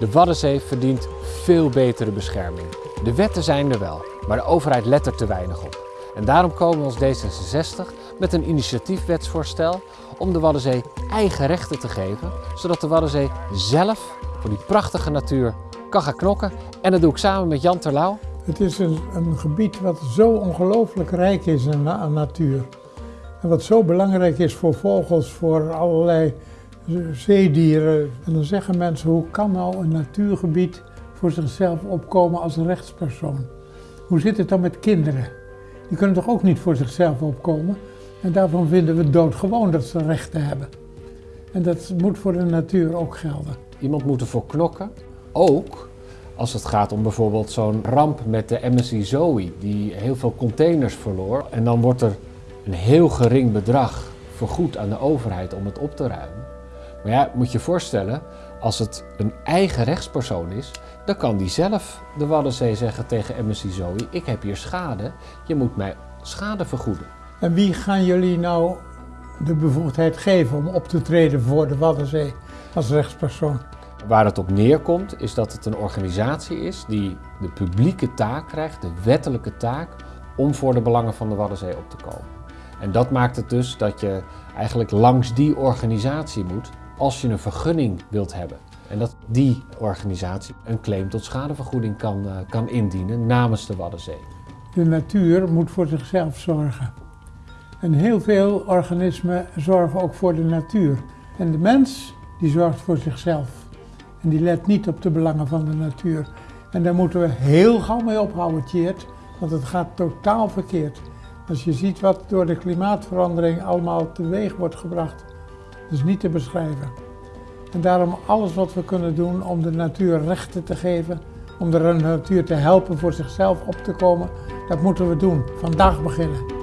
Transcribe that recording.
De Waddenzee verdient veel betere bescherming. De wetten zijn er wel, maar de overheid let er te weinig op. En daarom komen we als D66 met een initiatiefwetsvoorstel om de Waddenzee eigen rechten te geven, zodat de Waddenzee zelf voor die prachtige natuur kan gaan knokken. En dat doe ik samen met Jan Terlouw. Het is een, een gebied wat zo ongelooflijk rijk is aan, aan natuur. En wat zo belangrijk is voor vogels, voor allerlei zeedieren. En dan zeggen mensen, hoe kan nou een natuurgebied voor zichzelf opkomen als rechtspersoon? Hoe zit het dan met kinderen? Die kunnen toch ook niet voor zichzelf opkomen? En daarvan vinden we doodgewoon dat ze rechten hebben. En dat moet voor de natuur ook gelden. Iemand moet ervoor knokken, ook als het gaat om bijvoorbeeld zo'n ramp met de MSC Zoe, die heel veel containers verloor. En dan wordt er een heel gering bedrag vergoed aan de overheid om het op te ruimen. Maar ja, moet je je voorstellen, als het een eigen rechtspersoon is, dan kan die zelf de Waddenzee zeggen tegen MSC Zoe, ik heb hier schade, je moet mij schade vergoeden. En wie gaan jullie nou de bevoegdheid geven om op te treden voor de Waddenzee als rechtspersoon? Waar het op neerkomt is dat het een organisatie is die de publieke taak krijgt, de wettelijke taak, om voor de belangen van de Waddenzee op te komen. En dat maakt het dus dat je eigenlijk langs die organisatie moet als je een vergunning wilt hebben. En dat die organisatie een claim tot schadevergoeding kan, uh, kan indienen namens de Waddenzee. De natuur moet voor zichzelf zorgen. En heel veel organismen zorgen ook voor de natuur. En de mens die zorgt voor zichzelf. En die let niet op de belangen van de natuur. En daar moeten we heel gauw mee ophouden, want het gaat totaal verkeerd. Als je ziet wat door de klimaatverandering allemaal teweeg wordt gebracht, is niet te beschrijven. En daarom alles wat we kunnen doen om de natuur rechten te geven, om de natuur te helpen voor zichzelf op te komen, dat moeten we doen. Vandaag beginnen.